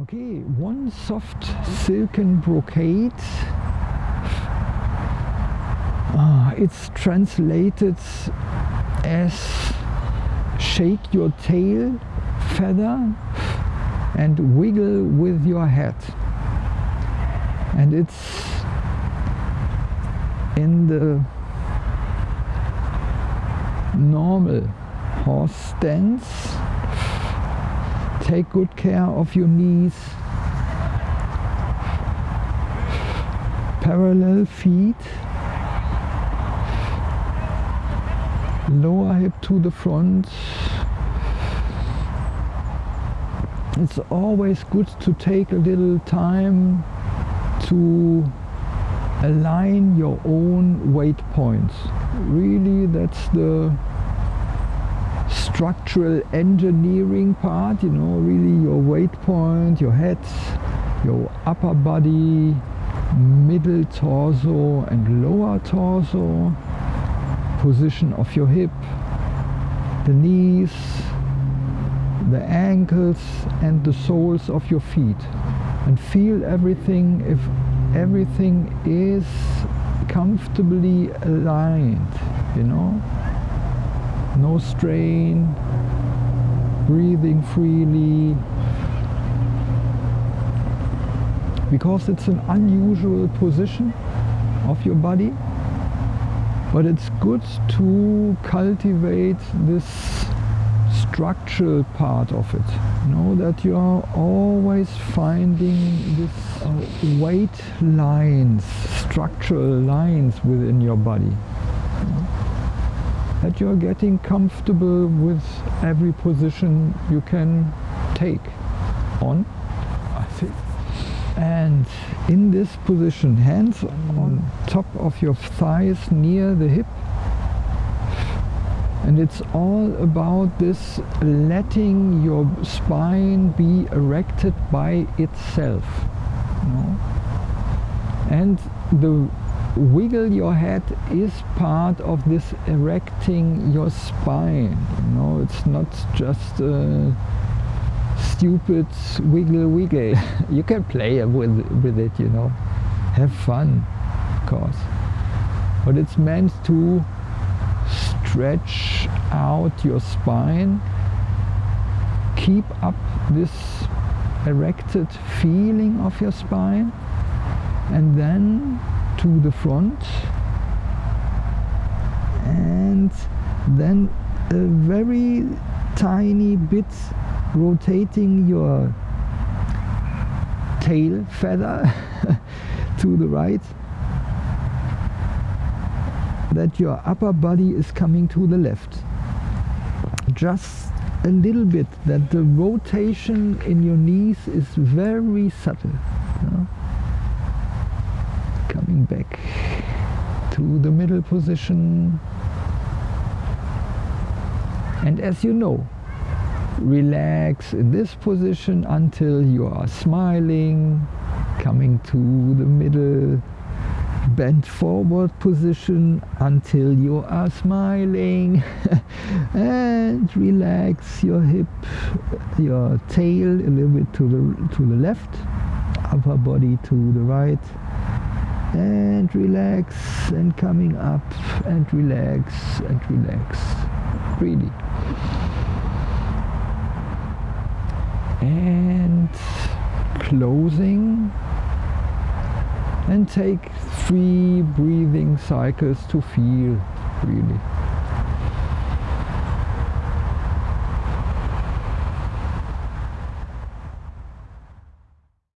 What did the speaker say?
Okay, one soft silken brocade. Uh, it's translated as shake your tail feather and wiggle with your head. And it's in the normal horse stance take good care of your knees. Parallel feet. Lower hip to the front. It's always good to take a little time to align your own weight points. Really that's the structural engineering part, you know, really your weight point, your head, your upper body, middle torso and lower torso, position of your hip, the knees, the ankles and the soles of your feet. And feel everything if everything is comfortably aligned, you know no strain, breathing freely. Because it's an unusual position of your body, but it's good to cultivate this structural part of it. You know that you are always finding this uh, weight lines, structural lines within your body that you're getting comfortable with every position you can take on, I think. And in this position, hands on top of your thighs near the hip. And it's all about this letting your spine be erected by itself. You know? And the wiggle your head is part of this erecting your spine. You know it's not just a stupid wiggle wiggle. You can play with with it you know. Have fun of course. But it's meant to stretch out your spine. Keep up this erected feeling of your spine. And then to the front and then a very tiny bit rotating your tail feather to the right that your upper body is coming to the left just a little bit that the rotation in your knees is very subtle you know? Coming back to the middle position. And as you know relax in this position until you are smiling coming to the middle bent forward position until you are smiling. And relax your hip your tail a little bit to the to the left upper body to the right and relax and coming up and relax and relax. Really. And closing. And take three breathing cycles to feel really